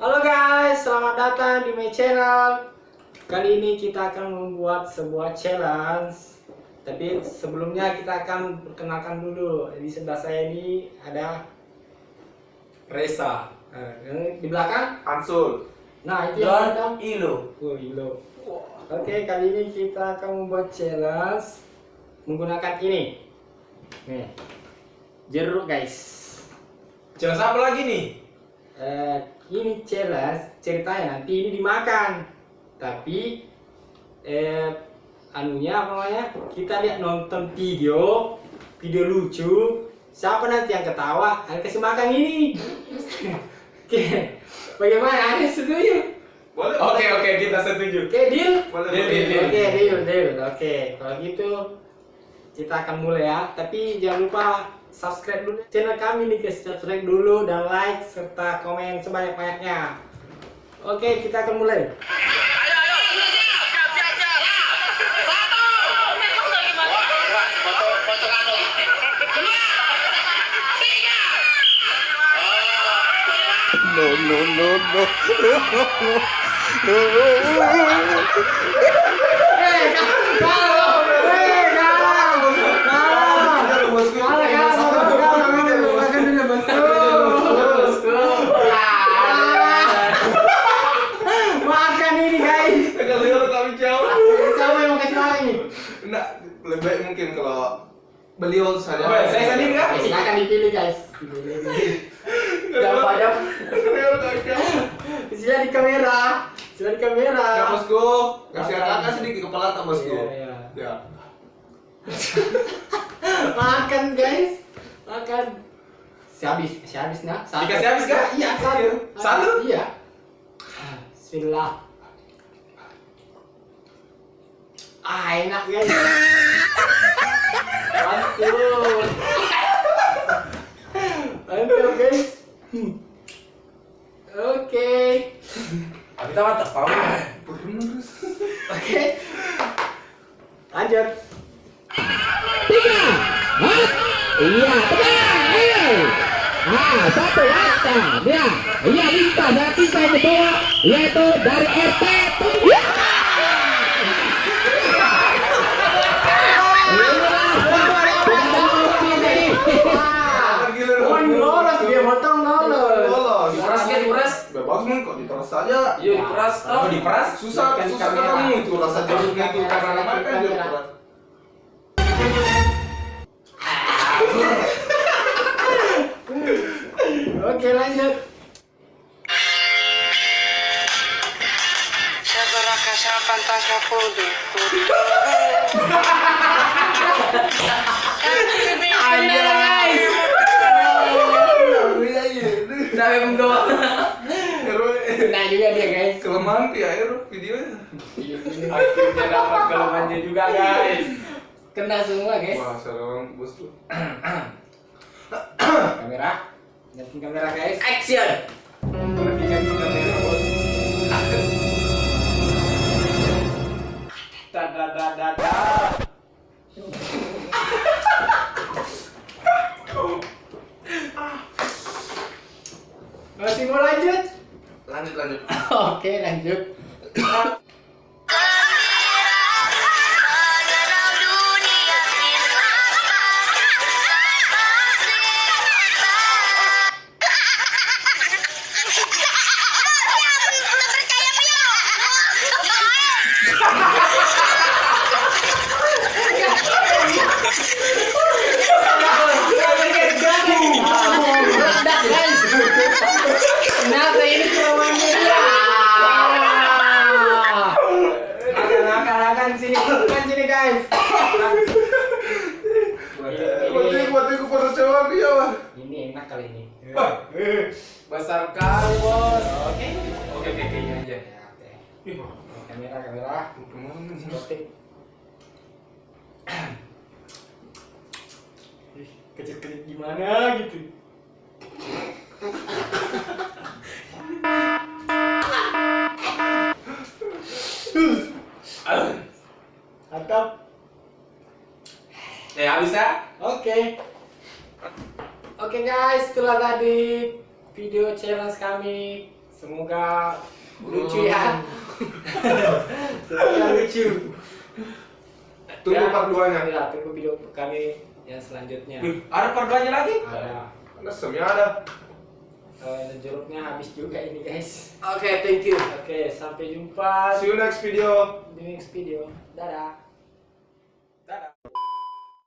Halo guys, selamat datang di my channel. Kali ini kita akan membuat sebuah challenge. Tapi sebelumnya kita akan perkenalkan dulu. Di sebelah saya ini ada Reza. Nah, di belakang. Ansul. Nah itu yang Don belakang. Ilo. Oh, Ilo. Oke, kali ini kita akan membuat challenge menggunakan ini. Nih, jeruk guys. Jelas apa lagi nih? Eh, ini challenge ceritanya nanti ini dimakan tapi eh anunya apa namanya kita lihat nonton video video lucu siapa nanti yang ketawa ada kasih makan ini oke bagaimana ada setuju Boleh. Oke oke kita setuju. oke deal Boleh. Deal, boleh. deal, deal. oke deal deal oke kalau gitu kita akan mulai ya tapi jangan lupa subscribe dulu. Channel kami nih guys. Subscribe dulu dan like serta komen sebanyak-banyaknya. Oke kita akan mulai. No, no, no, no. Eh, kalau, eh, kalau, kalau, Bosku. kalau, kalau, kalau, makan dulu, bosku. Makan ini guys. Kalau lihat kami jauh. Siapa yang mau kasih makan ini? Nah, lebih baik mungkin kalau beliau saja. Oh, saya sendiri kan? Silakan dipilih guys. Kami jauh. Sila di kamera. Sila di kamera. Ya bosku, kasih kakak sedikit kepala tak bosku. Iya, iya. Ya. Makan guys. Makan. Si habis, si habis nah. Satu. Dikasih habis, kah? Iya, satu. Satu? Iya. Ah, Bismillah. Ah, enak guys. Mantul. Mantap guys. Oke. Kita mantap tahu. Terus. Oke. Lanjut. tiga Hah? iya tenang ayo ah satu atas ya iya minta yang kedua yaitu dari RT tiga Diperas saja. Iya, diperas. Oh, diperas. Susah, Kan susah kamu itu rasa jeruknya itu karena kamera, makan dia. Oke, lanjut iya. Sampai mendoa. Nah juga dia, di air videonya. Akhirnya dapat kelemahannya juga, guys. Kena semua, guys. Wah, sekarang bos tuh. Kamera. Lihatin kamera, guys. Action. Di kamera bos. Da da da da da. Masih mau lanjut? Lanjut lanjut. Oke, lanjut. Meledak, guys. Kenapa ini kelemahannya dia? Makan, makan, makan sini, makan sini, guys. Buat dia buat dia pada cewek dia wah. Ini enak kali ini. Besar kali, Bos. Oke. Oke, oke, oke, ini aja. Ya, oke. Kamera, kamera. Ih, Kecil-kecil gimana gitu. Mantap. Eh, habis ya? Oke. Oke guys, itulah tadi video challenge kami semoga lucu ya semoga lucu Tunggu part 2-nya. ya tunggu video kami yang selanjutnya ada perduanya lagi? ada Ada semnya ada. Eh, jeruknya habis juga ini guys Oke, thank you. oke sampai jumpa See you next video. di next video dadah